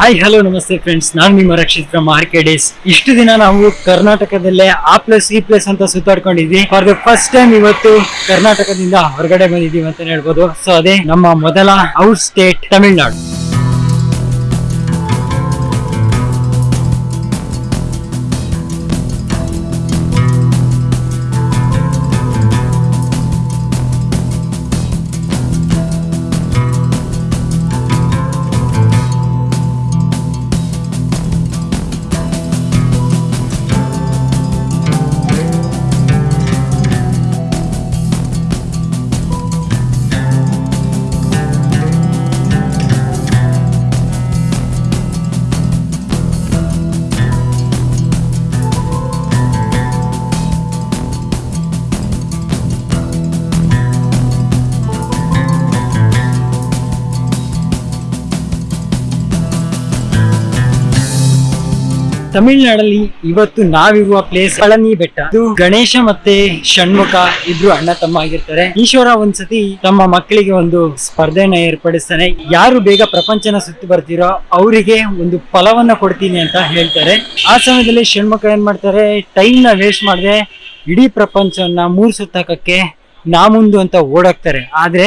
Hi hello ನಮಸ್ತೆ friends ನಾನು ನಿಮ್ಮ Rakshith from R K days ಇಷ್ಟು ದಿನ ನಾವು ಕರ್ನಾಟಕದಲ್ಲೇ ಆ ಪ್ಲಸ್ ಈ ಪ್ಲಸ್ ಅಂತ ಸುತ್ತಾಡ್ಕೊಂಡಿದ್ವಿ. ಫಾರ್ ದ ಫಸ್ಟ್ ಟೈಮ್ ಇವತ್ತು ಕರ್ನಾಟಕದಿಂದ ಹೊರಗಡೆ ಬಂದಿದ್ದೀವಿ ಅಂತ ಹೇಳ್ಬೋದು. ಸೊ ಅದೇ ನಮ್ಮ ಮೊದಲ ಔಟ್ ಸ್ಟೇಟ್ ತಮಿಳ್ನಾಡು ತಮಿಳ್ನಾಡಲ್ಲಿ ಇವತ್ತು ನಾವಿರುವ ಪ್ಲೇಸ್ ಪಳನಿ ಬೆಟ್ಟ. ಗಣೇಶ ಮತ್ತೆ ಷಣ್ಮುಖ ಇಬ್ರು ಅಣ್ಣ ತಮ್ಮ ಆಗಿರ್ತಾರೆ. ಈಶ್ವರ ಒಂದ್ಸತಿ ತಮ್ಮ ಮಕ್ಕಳಿಗೆ ಒಂದು ಸ್ಪರ್ಧೆನ ಏರ್ಪಡಿಸ್ತಾನೆ. ಯಾರು ಬೇಗ ಪ್ರಪಂಚನ ಸುತ್ತಿ ಬರ್ತೀರೋ ಅವರಿಗೆ ಒಂದು ಫಲವನ್ನ ಕೊಡ್ತೀನಿ ಅಂತ ಹೇಳ್ತಾರೆ. ಆ ಸಮಯದಲ್ಲಿ ಷಣ್ಮುಖ ಏನ್ ಮಾಡ್ತಾರೆ? ಟೈಮ್ನ ವೇಸ್ಟ್ ಮಾಡದೆ ಇಡೀ ಪ್ರಪಂಚವನ್ನ ಮೂರ್ ಸುತ್ತಾಕಕ್ಕೆ ನಾ ಮುಂದು ಅಂತ ಓಡಾಕ್ತಾರೆ. ಆದ್ರೆ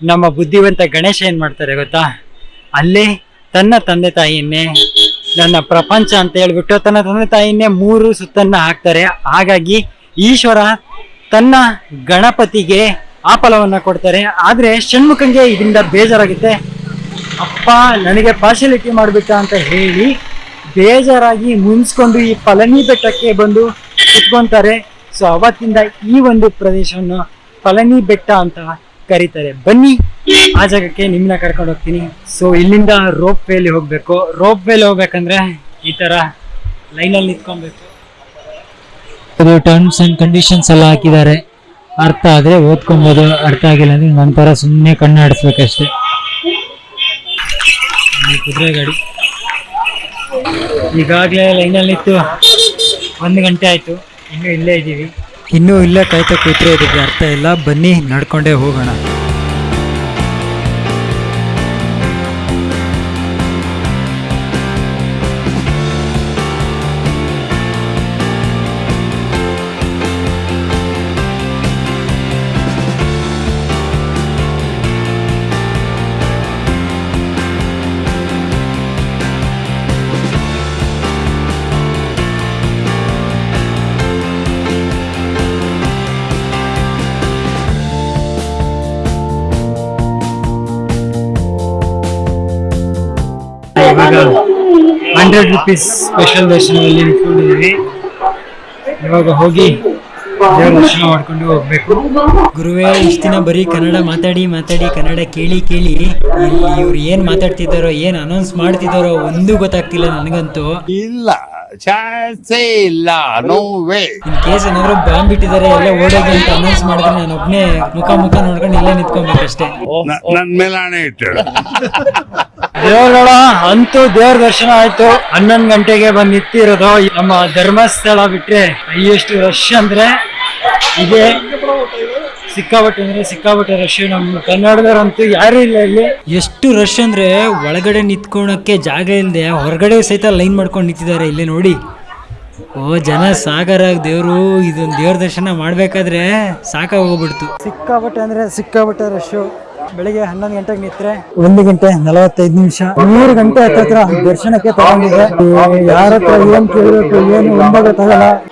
ನಮ್ಮ ಬುದ್ಧಿವಂತ ಗಣೇಶ ಏನ್ ಮಾಡ್ತಾರೆ ಗೊತ್ತಾ? ಅಲ್ಲೇ ತನ್ನ ತಂದೆ ತಾಯಿಯನ್ನೇ ನನ್ನ ಪ್ರಪಂಚ ಅಂತ ಹೇಳ್ಬಿಟ್ಟು ತನ್ನ ತಂದೆ ತಾಯಿನೇ ಮೂರು ಸುತ್ತನ್ನ ಹಾಕ್ತಾರೆ. ಹಾಗಾಗಿ ಈಶ್ವರ ತನ್ನ ಗಣಪತಿಗೆ ಆ ಫಲವನ್ನ ಕೊಡ್ತಾರೆ. ಆದರೆ ಷಣ್ಮುಖಂಗೆ ಇದರಿಂದ ಬೇಜಾರಾಗುತ್ತೆ. ಅಪ್ಪ, ನನಗೆ ಪಾರ್ಶಾಲಿಟಿ ಮಾಡಿಬಿಟ್ಟ ಅಂತ ಹೇಳಿ ಬೇಜಾರಾಗಿ ಮುನ್ಸ್ಕೊಂಡು ಈ ಪಳನಿ ಬೆಟ್ಟಕ್ಕೆ ಬಂದು ಕುತ್ಕೊತಾರೆ. ಸೊ ಅವತ್ತಿಂದ ಈ ಒಂದು ಪ್ರದೇಶವನ್ನು ಪಳನಿ ಬೆಟ್ಟ ಅಂತ ಕರೀತಾರೆ. ಬನ್ನಿ ಆ ಜಾಗಕ್ಕೆ ನಿಮ್ಮನ್ನ ಕರ್ಕೊಂಡು ಹೋಗ್ತೀನಿ. ಸೊ ಇಲ್ಲಿಂದ ರೋಪ್ ವೇಲಿ ಹೋಗ್ಬೇಕು. ರೋಪ್ ವೇಲಿ ಹೋಗ್ಬೇಕಂದ್ರೆ ಈ ತರ ಲೈನಲ್ಲಿ ನಿಂತ್ಕೊಬೇಕು. ಅದು ಟರ್ಮ್ಸ್ ಅಂಡ್ ಕಂಡೀಷನ್ಸ್ ಎಲ್ಲ ಹಾಕಿದ್ದಾರೆ. ಅರ್ಥ ಆದ್ರೆ ಓದ್ಕೊಬೋದು. ಅರ್ಥ ಆಗಿಲ್ಲ ಅಂದ್ರೆ ನಂತರ ಸುಮ್ಮನೆ ಕಣ್ಣು ಆಡಿಸ್ಬೇಕಷ್ಟೇ. ಕುದುರೆ ಗಾಡಿ. ಈಗಾಗಲೇ ಲೈನಲ್ಲಿ ನಿಂತು ಒಂದು ಗಂಟೆ ಆಯ್ತು. ಇನ್ನೂ ಇಲ್ಲೇ ಇದ್ದೀವಿ. ಇನ್ನೂ ಇಲ್ಲೇ ಕಾಯ್ತಾ ಕೂತ್ರೆ ಇದಕ್ಕೆ ಅರ್ಥ ಇಲ್ಲ. ಬನ್ನಿ ನಡ್ಕೊಂಡೇ ಹೋಗೋಣ. ಇವಾಗ ಹಂಡ್ರೆಡ್ ರುಪೀಸ್ ಸ್ಪೆಷಲ್ ದರ್ಶನದಲ್ಲಿ ನಿಂತ್ಕೊಂಡಿದ್ದೀವಿ ಇವಾಗ ಹೋಗಿ ದೇವ್ರ ದರ್ಶನ ಮಾಡ್ಕೊಂಡು ಹೋಗ್ಬೇಕು. ಗುರುವೇ ಇಷ್ಟು ದಿನ ಬರೀ ಕನ್ನಡ ಮಾತಾಡಿ ಮಾತಾಡಿ ಕನ್ನಡ ಕೇಳಿ ಕೇಳಿ ಇಲ್ಲಿ ಇವ್ರು ಏನ್ ಮಾತಾಡ್ತಿದ್ದಾರೋ ಏನ್ ಅನೌನ್ಸ್ ಮಾಡ್ತಿದ್ದಾರೋ ಒಂದು ಗೊತ್ತಾಗ್ತಿಲ್ಲ ನನಗಂತೂ. ಇಲ್ಲ ಚಾನ್ಸೇ ಇಲ್ಲ ನೋ ವೇ ಇನ್ ಕೇಸ್ ಏನಾದ್ರು ಬಾಂಬ್ ಬಿಟ್ಟಿದ್ದಾರೆ ಎಲ್ಲ ಓಡೋಗಿ ಅಂತ ಅನೌನ್ಸ್ ಮಾಡಿದ್ರೆ ನಾನು ಒಬ್ನೇ ಮುಖ ಮುಖ ನೋಡ್ಕೊಂಡು ಇಲ್ಲೇ ನಿಂತ್ಕೊಬೇಕಷ್ಟೇ. ನನ್ ಮೇಲೆ ಹಣೆ ಇಟ್ಟಳು ದೇವರುಗಳ ಅಂತೂ ದೇವ್ರ ದರ್ಶನ ಆಯ್ತು. ಹನ್ನೊಂದು ಗಂಟೆಗೆ ಬಂದು ನಿಂತಿರೋದು ನಮ್ಮ ಧರ್ಮಸ್ಥಳ ಬಿಟ್ರೆ ಎಷ್ಟು ರಶ್ ಅಂದ್ರೆ ಇದೆ. ಸಿಕ್ಕಾಪಟ್ಟೆ ಅಂದ್ರೆ ಸಿಕ್ಕಾಪಟ್ಟೆ ರಶ್ ನಮ್ಮ ಕನ್ನಡದವರಂತೂ ಯಾರು ಇಲ್ಲ ಇಲ್ಲಿ. ಎಷ್ಟು ರಶ್ ಅಂದ್ರೆ ಒಳಗಡೆ ನಿಂತ್ಕೊಳಕ್ಕೆ ಜಾಗ ಇಲ್ಲದೆ ಹೊರಗಡೆ ಸಹಿತ ಲೈನ್ ಮಾಡ್ಕೊಂಡು ನಿಂತಿದ್ದಾರೆ ಇಲ್ಲಿ ನೋಡಿ. ಓ ಜನ ಸಾಗರ ದೇವರು ಇದೊಂದು ದೇವ್ರ ದರ್ಶನ ಮಾಡ್ಬೇಕಾದ್ರೆ ಸಾಕಾಗೋಗ್ಬಿಡ್ತು. ಸಿಕ್ಕಾಪಟ್ಟೆ ಅಂದ್ರೆ ಸಿಕ್ಕಾಪಟ್ಟೆ ರಶ್ ಬೆಳಿಗ್ಗೆ ಹನ್ನೊಂದು ಗಂಟೆಗೆ ನಿತ್ರೆ ಒಂದು ಗಂಟೆ ನಲವತ್ತೈದು ನಿಮಿಷ. ಮೂರು ಗಂಟೆ ಹತ್ತಿರ ದರ್ಶನಕ್ಕೆ ತಗೊಂಡಿದೆ ಯಾರ ಹತ್ರ ಏನ್ ಕೇಳಬೇಕು, ಏನು ಒಂಬಾಗ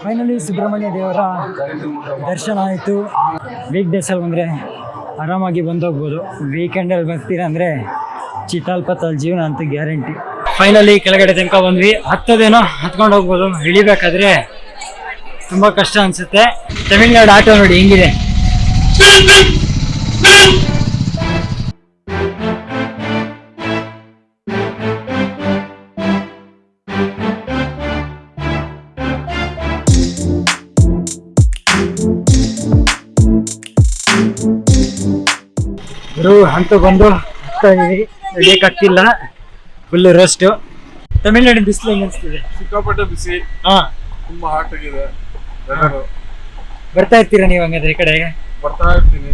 ಫೈನಲಿ ಸುಬ್ರಹ್ಮಣ್ಯ ದೇವರ ದರ್ಶನ ಆಯಿತು. ವೀಕ್ ಡೇಸಲ್ಲಿ ಬಂದರೆ ಆರಾಮಾಗಿ ಬಂದೋಗ್ಬೋದು. ವೀಕೆಂಡಲ್ಲಿ ಬರ್ತೀರಾ ಅಂದರೆ ಚಿತಾಲ್ಪತ್ತಲ್ ಜೀವನ ಅಂತ ಗ್ಯಾರಂಟಿ ಫೈನಲಿ ಕೆಳಗಡೆ ತನಕ ಬಂದ್ವಿ. ಹತ್ತದೇನೋ ಹತ್ಕೊಂಡು ಹೋಗ್ಬೋದು. ಇಳಿಬೇಕಾದ್ರೆ ತುಂಬ ಕಷ್ಟ ಅನಿಸುತ್ತೆ. ತಮಿಳ್ನಾಡು ಆಟೋ ನೋಡಿ ಹೆಂಗಿದೆ. ಗುರು ಅಂತೂ ಬಂದು ಹೋಗ್ತಾ ಇದೀವಿ. ನಡೆಯಕ್ಕಾಗ್ತಿಲ್ಲ ಫುಲ್ ರೆಸ್ಟ್ ತಮಿಳ್ನಾಡಿನ ಬಿಸಿಲು ಹೆಂಗ್ ಅನಿಸ್ತಿದೆ? ಸಿಕ್ಕಾಪಟ್ಟೆ ಬಿಸಿ. ಹಾ. ತುಂಬಾ ಹಾಟ್ ಆಗಿದೆ. ಬರ್ತಾ ಇರ್ತೀರಾ ನೀವು ಹಂಗಾದ್ರೆ ಈ ಕಡೆಗೆ ಬರ್ತಾ ಇರ್ತೀನಿ.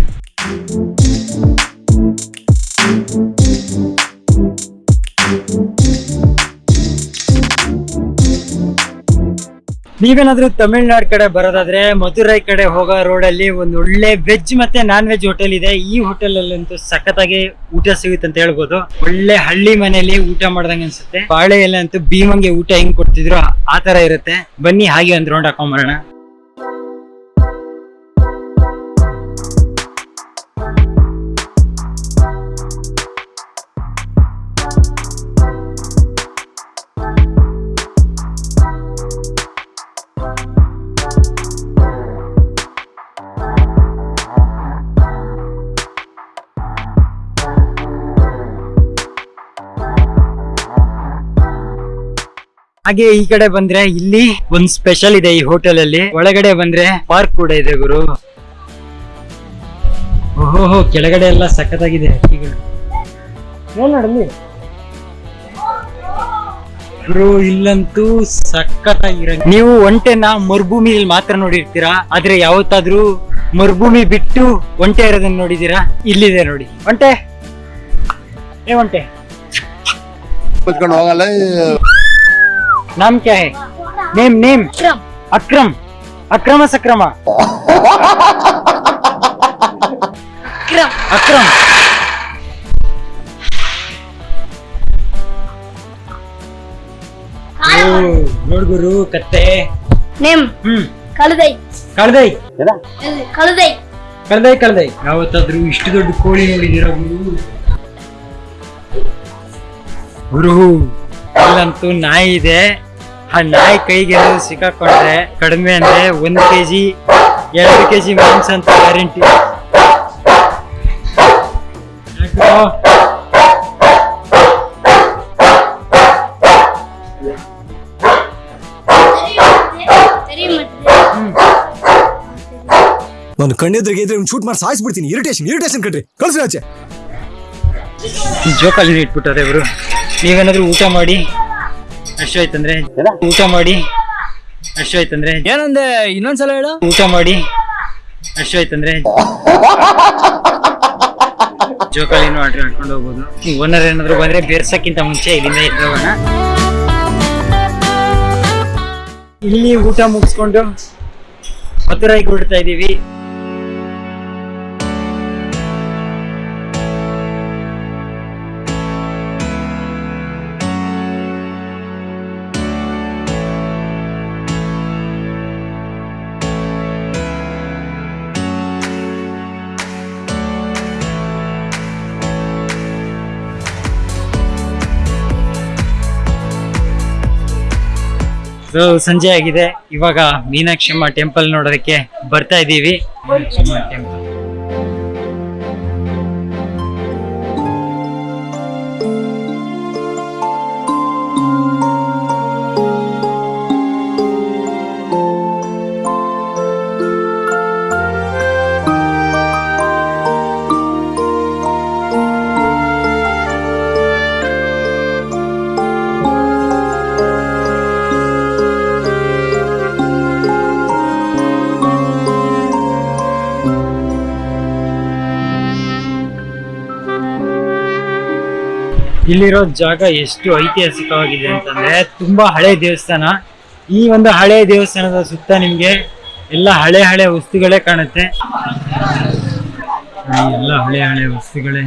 ನೀವೇನಾದ್ರೂ ತಮಿಳ್ನಾಡು ಕಡೆ ಬರೋದಾದ್ರೆ ಮಧುರೈ ಕಡೆ ಹೋಗೋ ರೋಡಲ್ಲಿ ಒಂದು ಒಳ್ಳೆ ವೆಜ್ ಮತ್ತೆ ನಾನ್ ವೆಜ್ ಹೋಟೆಲ್ ಇದೆ. ಈ ಹೋಟೆಲ್ ಅಲ್ಲಂತೂ ಸಖತ್ತಾಗಿ ಊಟ ಸಿಗುತ್ತೆ ಅಂತ ಹೇಳ್ಬೋದು. ಒಳ್ಳೆ ಹಳ್ಳಿ ಮನೆಯಲ್ಲಿ ಊಟ ಮಾಡ್ದಂಗೆ ಅನ್ಸುತ್ತೆ. ಬಾಳೆ ಎಲೆ ಅಂತೂ ಭೀಮಂಗೆ ಊಟ ಹೆಂಗ್ ಕೊಡ್ತಿದ್ರು ಆ ತರ ಇರುತ್ತೆ. ಬನ್ನಿ ಹಾಗೆ ಒಂದ್ ರೌಂಡ್ ಹಾಕೊಂಬರೋಣ. ಹಾಗೆ ಈ ಕಡೆ ಬಂದ್ರೆ ಇಲ್ಲಿ ಒಂದ್ ಸ್ಪೆಷಲ್ ಇದೆ ಈ ಹೋಟೆಲ್ ಅಲ್ಲಿ. ಒಳಗಡೆ ಬಂದ್ರೆ ಪಾರ್ಕ್ ಕೂಡ ಇದೆ ಗುರು. ಓಹೋ ಕೆಳಗಡೆ ಎಲ್ಲ ಸಖತ್ತಾಗಿದೆ ಗುರು ಇಲ್ಲಂತೂ ಸಖತ್ತಾಗಿರ ನೀವು ಒಂಟೆನ ಮರುಭೂಮಿಯಲ್ಲಿ ಮಾತ್ರ ನೋಡಿರ್ತೀರಾ? ಆದ್ರೆ ಯಾವತ್ತಾದ್ರೂ ಮರುಭೂಮಿ ಬಿಟ್ಟು ಒಂಟೆ ಇರೋದನ್ನ ನೋಡಿದೀರಾ ಇಲ್ಲಿದೆ ನೋಡಿ. ಒಂಟೆ. ಏ ಒಂಟೆ. ಕುತ್ಕೊಂಡು ಹೋಗಲ್ಲ नाम क्या है नेम नेम अक्रम अक्रम सक्रमा अक्रम ನೋಡ್ ಗುರು ಕತ್ತೆ ನೇಮ್ ಹ್ಮ್ ಕಳದೈ ಕಳ್ದೈ ಕಳದೈ ಕಳ್ದೈ ಕಳ್ದೈ ಯಾವತ್ತಾದ್ರೂ ಇಷ್ಟು ದೊಡ್ಡ ಕೋಳಿ ನೋಡಿದಿರ ಗುರು ಗುರು ಇಲ್ಲಂತೂ ನಾಯಿ ಇದೆ ಆ ನಾಯಿ ಕೈಗೆ ಸಿಕ್ಕಾಕೊಂಡ್ರೆ ಕಡಿಮೆ ಅಂದ್ರೆ ಒಂದ್ ಕೆಜಿ ಎರಡು ಕೆಜಿ ಮಾಂಸ ಅಂತ ಗ್ಯಾರಂಟಿ. ನಾನು ಕಣ್ಣೆದ್ರಿಗೆ ಇದ್ರೆ ಶೂಟ್ ಮಾಡಿ ಸಾಯಿಸ್ಬಿಡ್ತೀನಿ. ಇರಿಟೇಷನ್ ಇರಿಟೇಷನ್ ಕಣ್ರಿ. ಕಳ್ಸಿ ಆಚೆ. ಜೋಕಾಲಿ ಇಟ್ಬಿಟ್ಟಾರೆ ಇವರು. ನೀವೇನಾದ್ರೂ ಊಟ ಮಾಡಿ ಅಷ್ಟೋಯ್ತಂದ್ರೆ ಊಟ ಮಾಡಿ. ಅಷ್ಟೋಯ್ತಂದ್ರೆ ಏನಂದೆ? ಇನ್ನೊಂದ್ಸಲ ಹೇಳು. ಊಟ ಮಾಡಿ. ಅಷ್ಟೋಯ್ತಂದ್ರೆ ಜೋಕಾಲಿ ಆಟ ಆಡ್ಕೊಂಡು ಹೋಗ್ಬೋದು. ಓನರ್ ಏನಾದ್ರು ಬಂದ್ರೆ ಬೇರ್ಸಕ್ಕಿಂತ ಮುಂಚೆ ಇಲ್ಲಿಂದ ಇದ್ದೋಗೋಣ ಇಲ್ಲಿ ಊಟ ಮುಗಿಸ್ಕೊಂಡು ರೈಕ್ ಹೊರಡ್ತಾ ಇದೀವಿ ಸೊ ಸಂಜೆ ಆಗಿದೆ. ಇವಾಗ ಮೀನಾಕ್ಷಮ್ಮ ಟೆಂಪಲ್ ನೋಡೋದಕ್ಕೆ ಬರ್ತಾ ಇದ್ದೀವಿ. ಮೀನಾಕ್ಷಮ್ಮ ಟೆಂಪಲ್ ಇಲ್ಲಿರೋ ಜಾಗ ಎಷ್ಟು ಐತಿಹಾಸಿಕವಾಗಿದೆ ಅಂತಂದ್ರೆ ತುಂಬಾ ಹಳೆ ದೇವಸ್ಥಾನ ಈ ಒಂದು ಹಳೆ ದೇವಸ್ಥಾನದ ಸುತ್ತ ನಿಮ್ಗೆ ಎಲ್ಲ ಹಳೆ ಹಳೆ ವಸ್ತುಗಳೇ ಕಾಣುತ್ತೆ ಎಲ್ಲ ಹಳೆ ಹಳೆ ವಸ್ತುಗಳೇ.